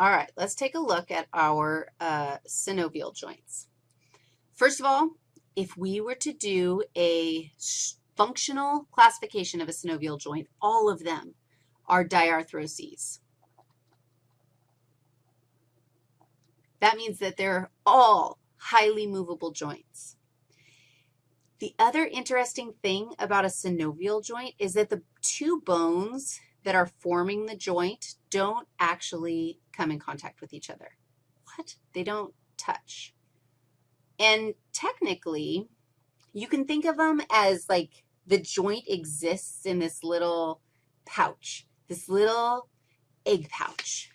All right, let's take a look at our uh, synovial joints. First of all, if we were to do a functional classification of a synovial joint, all of them are diarthroses. That means that they're all highly movable joints. The other interesting thing about a synovial joint is that the two bones that are forming the joint don't actually come in contact with each other. What? They don't touch. And technically, you can think of them as like the joint exists in this little pouch, this little egg pouch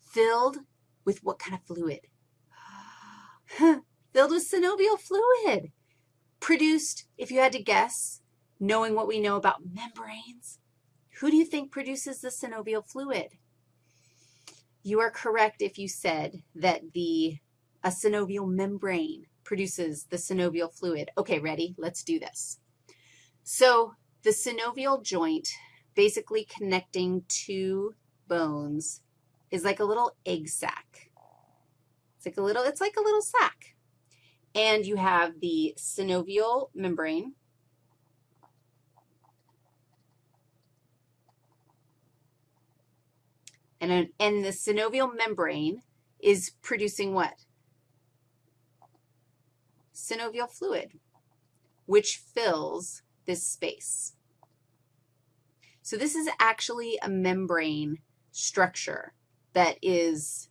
filled with what kind of fluid? filled with synovial fluid. Produced, if you had to guess, knowing what we know about membranes, who do you think produces the synovial fluid? You are correct if you said that the a synovial membrane produces the synovial fluid. Okay, ready? Let's do this. So the synovial joint, basically connecting two bones, is like a little egg sac. It's like a little, it's like a little sac. And you have the synovial membrane, And, and the synovial membrane is producing what? Synovial fluid, which fills this space. So this is actually a membrane structure that is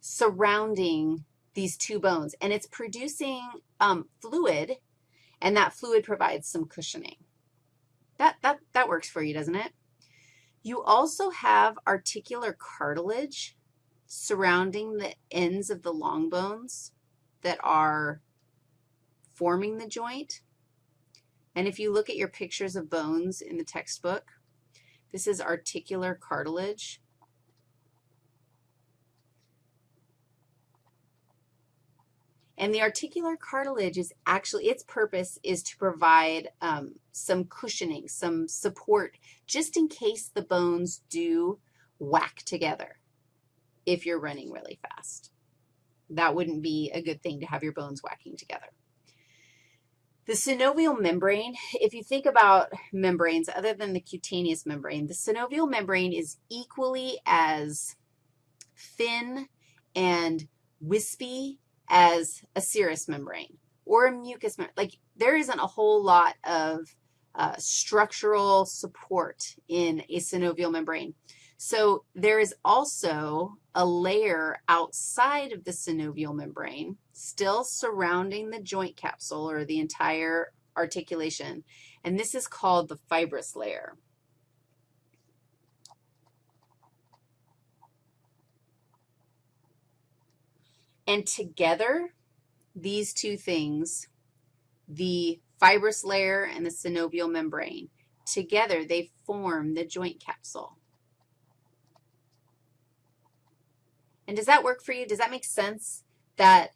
surrounding these two bones, and it's producing um, fluid, and that fluid provides some cushioning. That, that, that works for you, doesn't it? You also have articular cartilage surrounding the ends of the long bones that are forming the joint. And if you look at your pictures of bones in the textbook, this is articular cartilage. And the articular cartilage is actually, its purpose is to provide um, some cushioning, some support, just in case the bones do whack together if you're running really fast. That wouldn't be a good thing to have your bones whacking together. The synovial membrane, if you think about membranes other than the cutaneous membrane, the synovial membrane is equally as thin and wispy as a serous membrane or a mucous membrane. Like there isn't a whole lot of uh, structural support in a synovial membrane. So there is also a layer outside of the synovial membrane still surrounding the joint capsule or the entire articulation, and this is called the fibrous layer. And together, these two things, the fibrous layer and the synovial membrane, together they form the joint capsule. And does that work for you? Does that make sense that,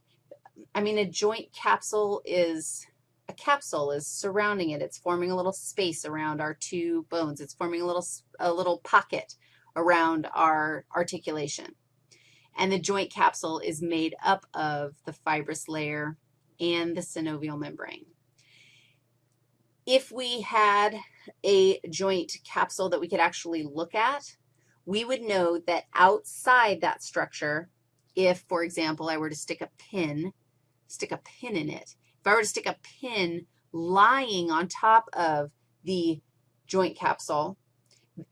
I mean, a joint capsule is, a capsule is surrounding it. It's forming a little space around our two bones. It's forming a little, a little pocket around our articulation and the joint capsule is made up of the fibrous layer and the synovial membrane. If we had a joint capsule that we could actually look at, we would know that outside that structure, if, for example, I were to stick a pin, stick a pin in it, if I were to stick a pin lying on top of the joint capsule,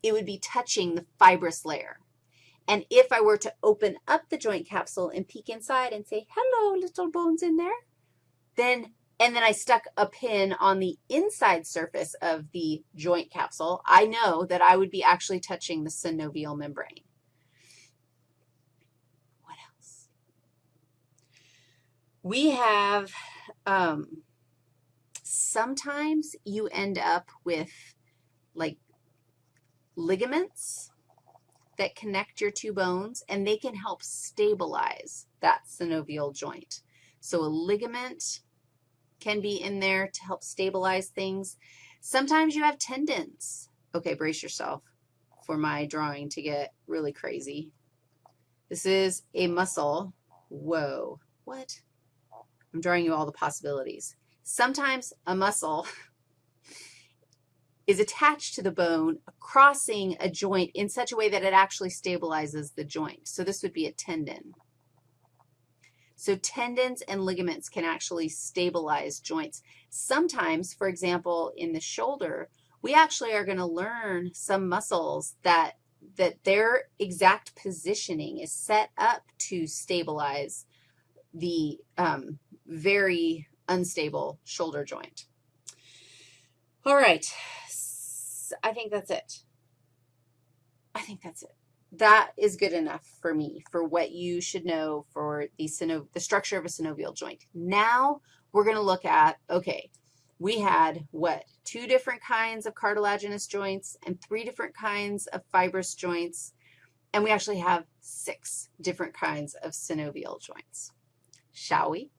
it would be touching the fibrous layer. And if I were to open up the joint capsule and peek inside and say, hello, little bones in there, then, and then I stuck a pin on the inside surface of the joint capsule, I know that I would be actually touching the synovial membrane. What else? We have, um, sometimes you end up with like ligaments that connect your two bones, and they can help stabilize that synovial joint. So a ligament can be in there to help stabilize things. Sometimes you have tendons. Okay, brace yourself for my drawing to get really crazy. This is a muscle. Whoa, what? I'm drawing you all the possibilities. Sometimes a muscle is attached to the bone, crossing a joint in such a way that it actually stabilizes the joint. So this would be a tendon. So tendons and ligaments can actually stabilize joints. Sometimes, for example, in the shoulder, we actually are going to learn some muscles that, that their exact positioning is set up to stabilize the um, very unstable shoulder joint. All right, I think that's it. I think that's it. That is good enough for me for what you should know for the, the structure of a synovial joint. Now we're going to look at, okay, we had what, two different kinds of cartilaginous joints and three different kinds of fibrous joints, and we actually have six different kinds of synovial joints. Shall we?